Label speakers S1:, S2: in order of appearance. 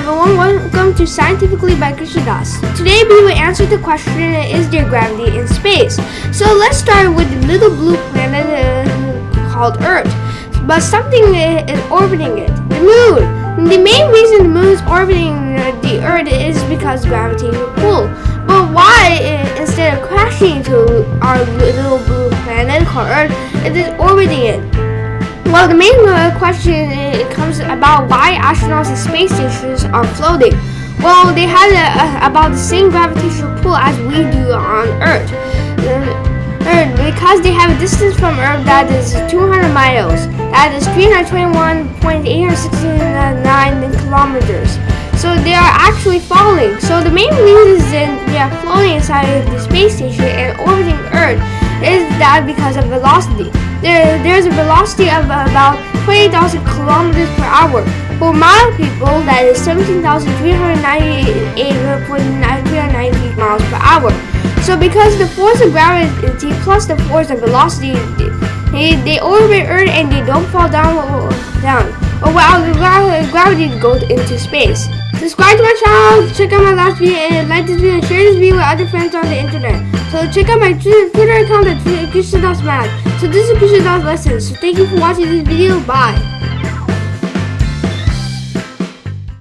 S1: everyone, welcome to Scientifically by Krishna Das. Today we will answer the question, is there gravity in space? So let's start with the little blue planet uh, called Earth. But something is orbiting it, the moon. The main reason the moon is orbiting the Earth is because gravitational pull. But why, uh, instead of crashing into our little blue planet called Earth, it is orbiting it? The main uh, question uh, comes about why astronauts and space stations are floating. Well, they have a, a, about the same gravitational pull as we do on Earth. Earth, because they have a distance from Earth that is 200 miles. That is 321.869 kilometers. So they are actually falling. So the main reason they are floating inside the space station because of velocity. There, there's a velocity of about 20,000 kilometers per hour. For mild people, that is 17,398.390 miles per hour. So because the force of gravity plus the force of velocity, they, they orbit Earth and they don't fall down, down. Oh, or gravity goes into space. Subscribe to my channel, check out my last video, and like this video, and share this video with other friends on the internet. So check out my Twitter account at Krishna So this is Krishna Lessons. So thank you for watching this video. Bye.